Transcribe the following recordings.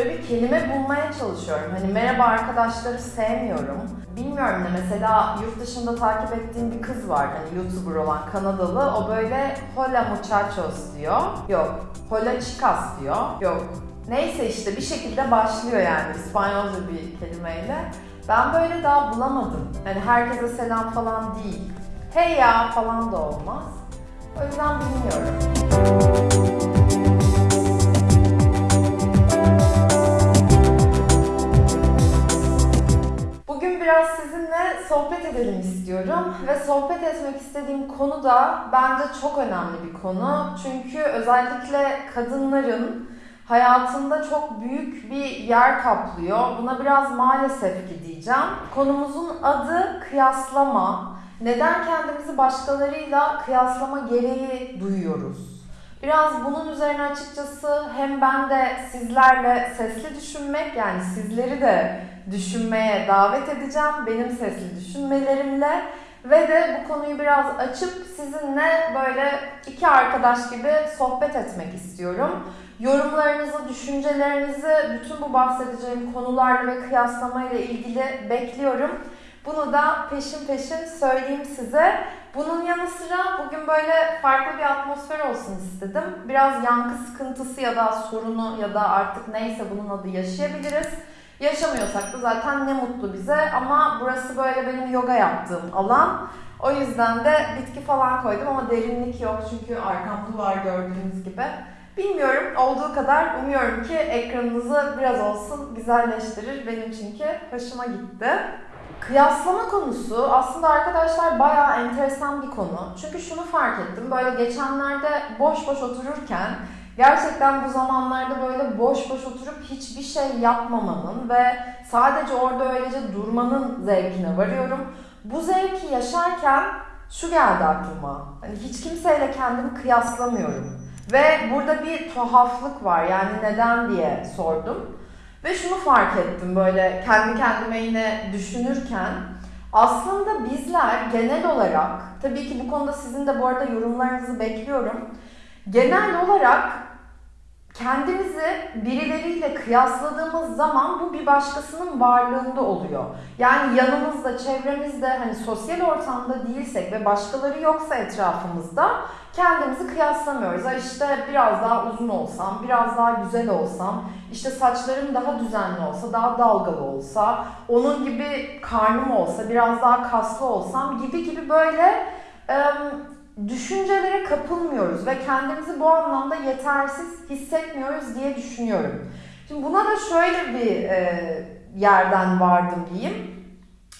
Böyle bir kelime bulmaya çalışıyorum. Hani merhaba arkadaşları sevmiyorum. Bilmiyorum da mesela yurt dışında takip ettiğim bir kız var. Hani YouTuber olan Kanadalı. O böyle hola muchachos diyor. Yok. Hola chicas diyor. Yok. Neyse işte bir şekilde başlıyor yani İspanyolca bir kelimeyle. Ben böyle daha bulamadım. Hani herkese selam falan değil. Hey ya falan da olmaz. O yüzden bilmiyorum. Edelim istiyorum ve sohbet etmek istediğim konu da bence çok önemli bir konu. Çünkü özellikle kadınların hayatında çok büyük bir yer kaplıyor. Buna biraz maalesef ki diyeceğim. Konumuzun adı kıyaslama. Neden kendimizi başkalarıyla kıyaslama gereği duyuyoruz? Biraz bunun üzerine açıkçası hem ben de sizlerle sesli düşünmek yani sizleri de düşünmeye davet edeceğim benim sesli düşünmelerimle ve de bu konuyu biraz açıp sizinle böyle iki arkadaş gibi sohbet etmek istiyorum. Yorumlarınızı, düşüncelerinizi bütün bu bahsedeceğim konularla ve kıyaslamayla ilgili bekliyorum. Bunu da peşin peşin söyleyeyim size. Bunun yanı sıra bugün böyle farklı bir atmosfer olsun istedim. Biraz yankı sıkıntısı ya da sorunu ya da artık neyse bunun adı yaşayabiliriz. Yaşamıyorsak da zaten ne mutlu bize ama burası böyle benim yoga yaptığım alan. O yüzden de bitki falan koydum ama derinlik yok çünkü arkam duvar gördüğünüz gibi. Bilmiyorum olduğu kadar umuyorum ki ekranınızı biraz olsun güzelleştirir. Benim çünkü hoşuma gitti. Kıyaslama konusu aslında arkadaşlar bayağı enteresan bir konu. Çünkü şunu fark ettim. Böyle geçenlerde boş boş otururken gerçekten bu zamanlarda böyle boş boş oturup hiçbir şey yapmamanın ve sadece orada öylece durmanın zevkine varıyorum. Bu zevki yaşarken şu geldi aklıma. Hani hiç kimseyle kendimi kıyaslamıyorum. Ve burada bir tuhaflık var. Yani neden diye sordum. Ve şunu fark ettim böyle kendi kendime yine düşünürken aslında bizler genel olarak tabii ki bu konuda sizin de bu arada yorumlarınızı bekliyorum. Genel olarak kendimizi birileriyle kıyasladığımız zaman bu bir başkasının varlığında oluyor. Yani yanımızda, çevremizde hani sosyal ortamda değilsek ve başkaları yoksa etrafımızda kendimizi kıyaslamıyoruz. Ha işte biraz daha uzun olsam, biraz daha güzel olsam, işte saçlarım daha düzenli olsa, daha dalgalı olsa, onun gibi karnım olsa, biraz daha kaslı olsam gibi gibi böyle düşüncelere kapılmıyoruz ve kendimizi bu anlamda yetersiz hissetmiyoruz diye düşünüyorum. Şimdi buna da şöyle bir e, yerden vardım diyeyim.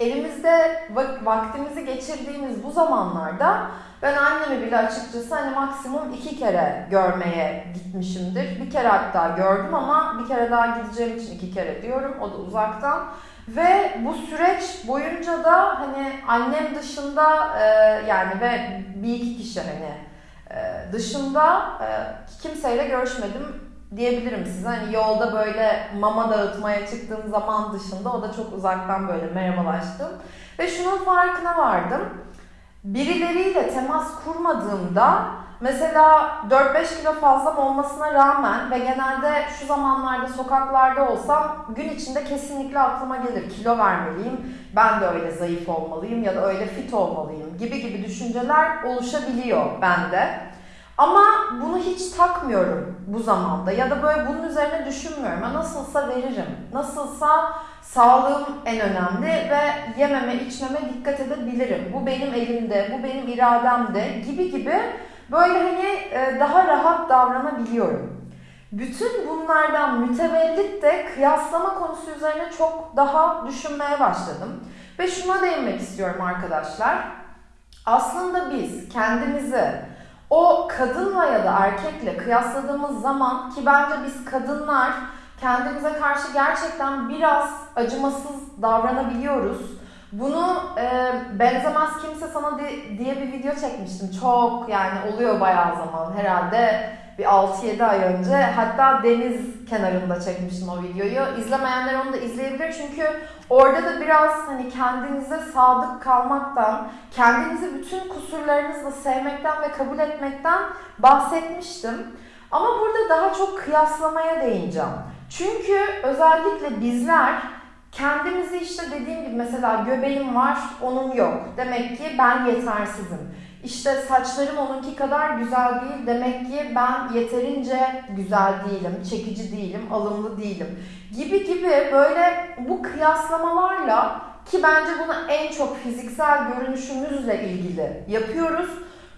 Elimizde vaktimizi geçirdiğimiz bu zamanlarda ben annemi bile açıkçası hani maksimum iki kere görmeye gitmişimdir. Bir kere hatta gördüm ama bir kere daha gideceğim için iki kere diyorum. O da uzaktan. Ve bu süreç boyunca da hani annem dışında e, yani ve bir iki kişi hani e, dışında e, kimseyle görüşmedim diyebilirim size. Hani yolda böyle mama dağıtmaya çıktığım zaman dışında o da çok uzaktan böyle merhabalaştım. Ve şunun farkına vardım. Birileriyle temas kurmadığımda Mesela 4-5 kilo fazlam olmasına rağmen ve genelde şu zamanlarda sokaklarda olsam gün içinde kesinlikle aklıma gelir kilo vermeliyim, ben de öyle zayıf olmalıyım ya da öyle fit olmalıyım gibi gibi düşünceler oluşabiliyor bende. Ama bunu hiç takmıyorum bu zamanda ya da böyle bunun üzerine düşünmüyorum. Ya nasılsa veririm. Nasılsa sağlığım en önemli ve yememe içmeme dikkat edebilirim. Bu benim elimde, bu benim irademde gibi gibi Böyle hani e, daha rahat davranabiliyorum. Bütün bunlardan mütevellit de kıyaslama konusu üzerine çok daha düşünmeye başladım. Ve şuna değinmek istiyorum arkadaşlar. Aslında biz kendimizi o kadınla ya da erkekle kıyasladığımız zaman ki bence biz kadınlar kendimize karşı gerçekten biraz acımasız davranabiliyoruz bunu e, benzemez kimse sana di, diye bir video çekmiştim. Çok yani oluyor bayağı zaman herhalde bir 6-7 ay önce. Hatta deniz kenarında çekmiştim o videoyu. İzlemeyenler onu da izleyebilir çünkü orada da biraz hani kendinize sadık kalmaktan, kendinizi bütün kusurlarınızla sevmekten ve kabul etmekten bahsetmiştim. Ama burada daha çok kıyaslamaya değineceğim. Çünkü özellikle bizler kendimizi işte dediğim gibi mesela göbeğim var, onun yok. Demek ki ben yetersizim. İşte saçlarım onunki kadar güzel değil. Demek ki ben yeterince güzel değilim, çekici değilim, alımlı değilim. Gibi gibi böyle bu kıyaslamalarla ki bence bunu en çok fiziksel görünüşümüzle ilgili yapıyoruz.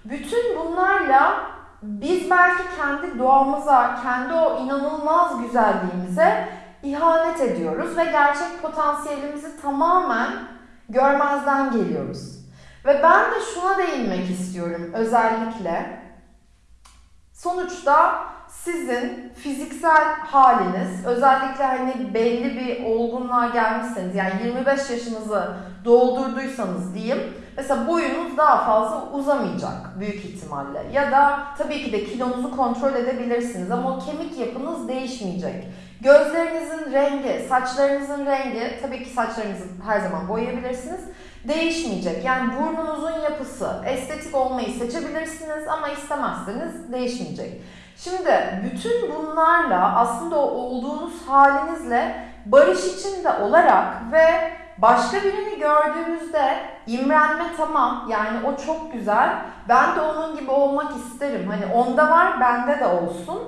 Bütün bunlarla biz belki kendi doğamıza, kendi o inanılmaz güzelliğimize ihanet ediyoruz ve gerçek potansiyelimizi tamamen görmezden geliyoruz. Ve ben de şuna değinmek istiyorum özellikle. Sonuçta sizin fiziksel haliniz, özellikle hani belli bir olgunluğa gelmişseniz, yani 25 yaşınızı doldurduysanız diyeyim, mesela boyunuz daha fazla uzamayacak büyük ihtimalle. Ya da tabii ki de kilonuzu kontrol edebilirsiniz ama o kemik yapınız değişmeyecek. Gözlerinizin rengi, saçlarınızın rengi, tabii ki saçlarınızı her zaman boyayabilirsiniz değişmeyecek. Yani burnunuzun yapısı, estetik olmayı seçebilirsiniz ama istemezseniz değişmeyecek. Şimdi bütün bunlarla aslında o olduğunuz halinizle barış içinde olarak ve başka birini gördüğümüzde imrenme tamam yani o çok güzel ben de onun gibi olmak isterim hani onda var bende de olsun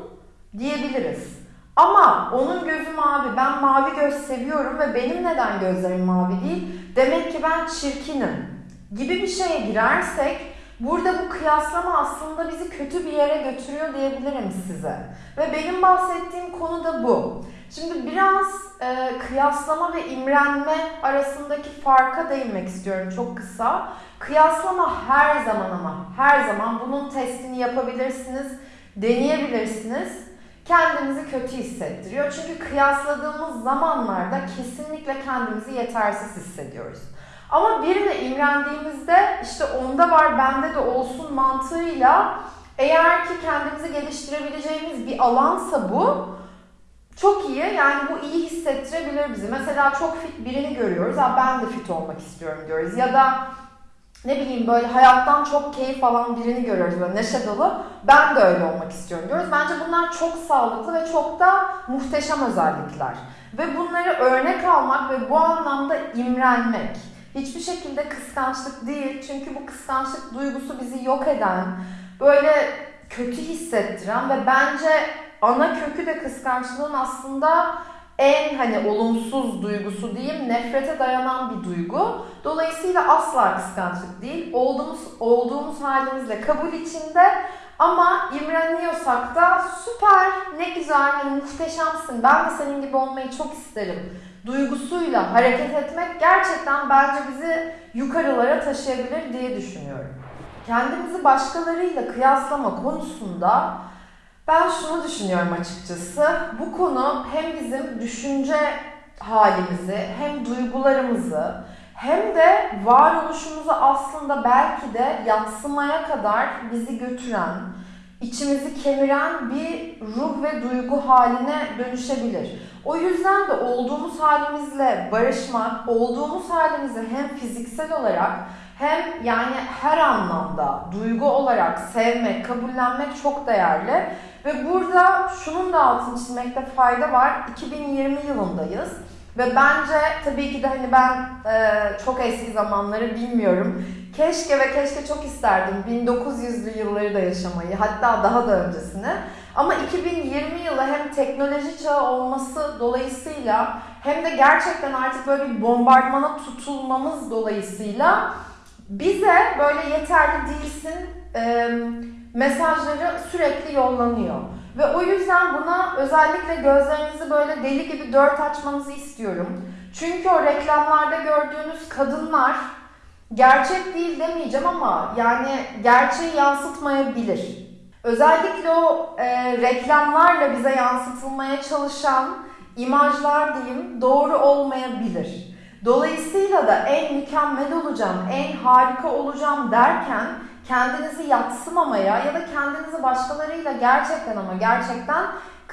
diyebiliriz. Ama onun gözü mavi, ben mavi göz seviyorum ve benim neden gözlerim mavi değil? Demek ki ben çirkinim gibi bir şeye girersek burada bu kıyaslama aslında bizi kötü bir yere götürüyor diyebilirim size. Ve benim bahsettiğim konu da bu. Şimdi biraz e, kıyaslama ve imrenme arasındaki farka değinmek istiyorum çok kısa. Kıyaslama her zaman ama her zaman bunun testini yapabilirsiniz, deneyebilirsiniz kendimizi kötü hissettiriyor. Çünkü kıyasladığımız zamanlarda kesinlikle kendimizi yetersiz hissediyoruz. Ama birine imrendiğimizde işte onda var bende de olsun mantığıyla eğer ki kendimizi geliştirebileceğimiz bir alansa bu çok iyi yani bu iyi hissettirebilir bizi. Mesela çok fit birini görüyoruz. Ha ben de fit olmak istiyorum diyoruz. Ya da ne bileyim böyle hayattan çok keyif alan birini görüyoruz böyle neşe dolu. Ben de öyle olmak istiyorum diyoruz. Bence bunlar çok sağlıklı ve çok da muhteşem özellikler. Ve bunları örnek almak ve bu anlamda imrenmek. Hiçbir şekilde kıskançlık değil. Çünkü bu kıskançlık duygusu bizi yok eden, böyle kötü hissettiren ve bence ana kökü de kıskançlığın aslında en hani olumsuz duygusu diyeyim nefrete dayanan bir duygu. Dolayısıyla asla kıskançlık değil. Olduğumuz olduğumuz halimizle kabul içinde ama imreniyorsak da süper, ne güzel, hani muhteşemsin. Ben de senin gibi olmayı çok isterim. Duygusuyla hareket etmek gerçekten bence bizi yukarılara taşıyabilir diye düşünüyorum. Kendimizi başkalarıyla kıyaslama konusunda ben şunu düşünüyorum açıkçası. Bu konu hem bizim düşünce halimizi, hem duygularımızı, hem de varoluşumuzu aslında belki de yatsımaya kadar bizi götüren, içimizi kemiren bir ruh ve duygu haline dönüşebilir. O yüzden de olduğumuz halimizle barışmak, olduğumuz halimizi hem fiziksel olarak hem yani her anlamda duygu olarak sevmek, kabullenmek çok değerli. Ve burada şunun da altını çizmekte fayda var. 2020 yılındayız. Ve bence tabii ki de hani ben e, çok eski zamanları bilmiyorum. Keşke ve keşke çok isterdim 1900'lü yılları da yaşamayı. Hatta daha da öncesini. Ama 2020 yılı hem teknoloji çağı olması dolayısıyla hem de gerçekten artık böyle bir bombardmana tutulmamız dolayısıyla bize böyle yeterli değilsin e, mesajları sürekli yollanıyor. Ve o yüzden buna özellikle gözlerinizi böyle deli gibi dört açmanızı istiyorum. Çünkü o reklamlarda gördüğünüz kadınlar gerçek değil demeyeceğim ama yani gerçeği yansıtmayabilir. Özellikle o e, reklamlarla bize yansıtılmaya çalışan imajlar diyeyim doğru olmayabilir. Dolayısıyla da en mükemmel olacağım, en harika olacağım derken kendinizi yatsımamaya ya da kendinizi başkalarıyla gerçekten ama gerçekten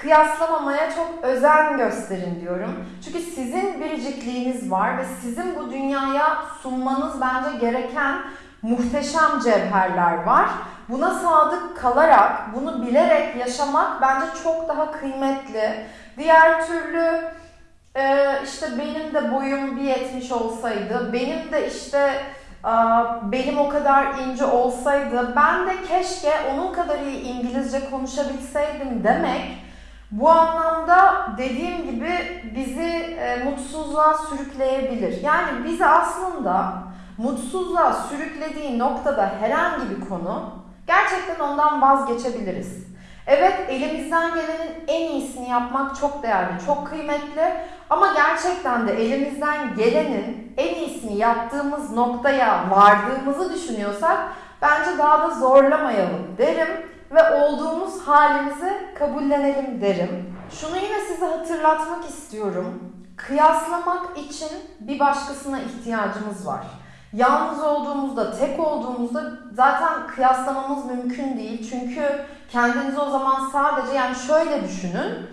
kıyaslamamaya çok özen gösterin diyorum. Çünkü sizin biricikliğiniz var ve sizin bu dünyaya sunmanız bence gereken muhteşem cevherler var. Buna sadık kalarak, bunu bilerek yaşamak bence çok daha kıymetli. Diğer türlü e, işte benim de boyum bir yetmiş olsaydı, benim de işte benim o kadar ince olsaydı, ben de keşke onun kadar iyi İngilizce konuşabilseydim demek bu anlamda dediğim gibi bizi e, mutsuzluğa sürükleyebilir. Yani bizi aslında mutsuzluğa sürüklediği noktada herhangi bir konu gerçekten ondan vazgeçebiliriz. Evet elimizden gelenin en iyisini yapmak çok değerli, çok kıymetli ama gerçekten de elimizden gelenin en iyisini yaptığımız noktaya vardığımızı düşünüyorsak bence daha da zorlamayalım derim ve olduğumuz halimizi kabullenelim derim. Şunu yine size hatırlatmak istiyorum. Kıyaslamak için bir başkasına ihtiyacımız var. Yalnız olduğumuzda, tek olduğumuzda zaten kıyaslamamız mümkün değil. Çünkü kendinizi o zaman sadece yani şöyle düşünün.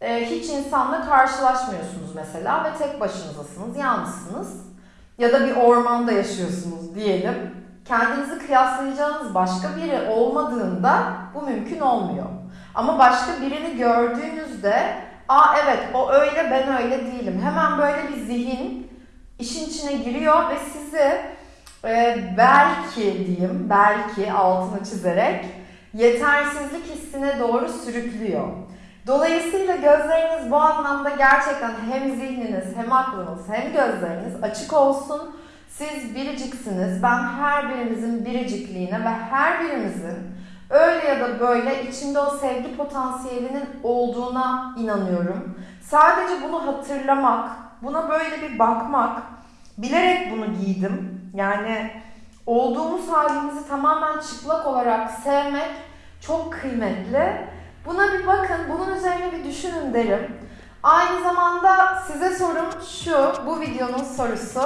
Ee, hiç insanla karşılaşmıyorsunuz mesela ve tek başınızasınız, yalnızsınız. Ya da bir ormanda yaşıyorsunuz diyelim. Kendinizi kıyaslayacağınız başka biri olmadığında bu mümkün olmuyor. Ama başka birini gördüğünüzde, aa evet o öyle ben öyle değilim. Hemen böyle bir zihin işin içine giriyor ve sizi e, belki diyeyim, belki altını çizerek yetersizlik hissine doğru sürüklüyor. Dolayısıyla gözleriniz bu anlamda gerçekten hem zihniniz hem aklınız hem gözleriniz açık olsun. Siz biriciksiniz. Ben her birimizin biricikliğine ve her birimizin öyle ya da böyle içinde o sevgi potansiyelinin olduğuna inanıyorum. Sadece bunu hatırlamak, buna böyle bir bakmak, bilerek bunu giydim. Yani olduğumuz halimizi tamamen çıplak olarak sevmek çok kıymetli. Buna bir bakın, bunun üzerine bir düşünün derim. Aynı zamanda size sorum şu, bu videonun sorusu.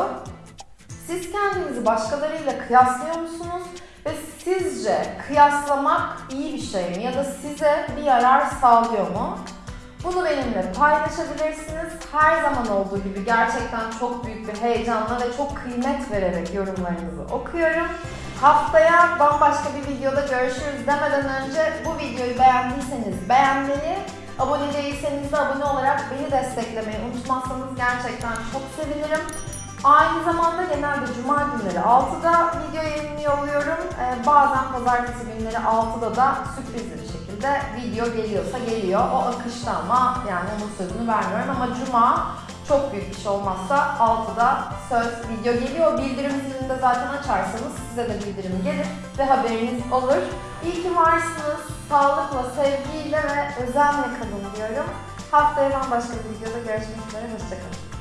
Siz kendinizi başkalarıyla kıyaslıyor musunuz? Ve sizce kıyaslamak iyi bir şey mi? Ya da size bir yarar sağlıyor mu? Bunu benimle paylaşabilirsiniz. Her zaman olduğu gibi gerçekten çok büyük bir heyecanla ve çok kıymet vererek yorumlarınızı okuyorum. Haftaya bambaşka bir videoda görüşürüz demeden önce bu videoyu beğendiyseniz beğenmeyi, abone değilseniz de abone olarak beni desteklemeyi unutmazsanız gerçekten çok sevinirim. Aynı zamanda genelde cuma günleri 6'da video yayınlıyor oluyorum. Ee, bazen pazartesi günleri 6'da da sürprizli bir şekilde video geliyorsa geliyor. O akışta ama yani onun sözünü vermiyorum ama cuma çok büyük bir şey olmazsa 6'da söz video geliyor. Bildirim zilini de zaten açarsanız size de bildirim gelir ve haberiniz olur. İyi ki varsınız. Sağlıkla, sevgiyle ve özenle kalın diyorum. Haftaya bambaşka bir videoda görüşmek üzere. Hoşçakalın.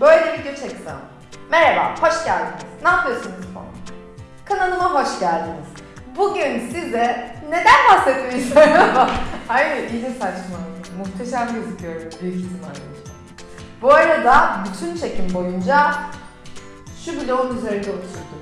Böyle video çeksem. Merhaba, hoş geldiniz. Ne yapıyorsunuz falan? Kanalıma hoş geldiniz. Bugün size neden bahsetmeyi istiyorum? Hayır, iyice saçmaladım. Muhteşem gözüküyorum büyük ihtimalle. Bu arada bütün çekim boyunca şu bloğun üzerinde oturdum.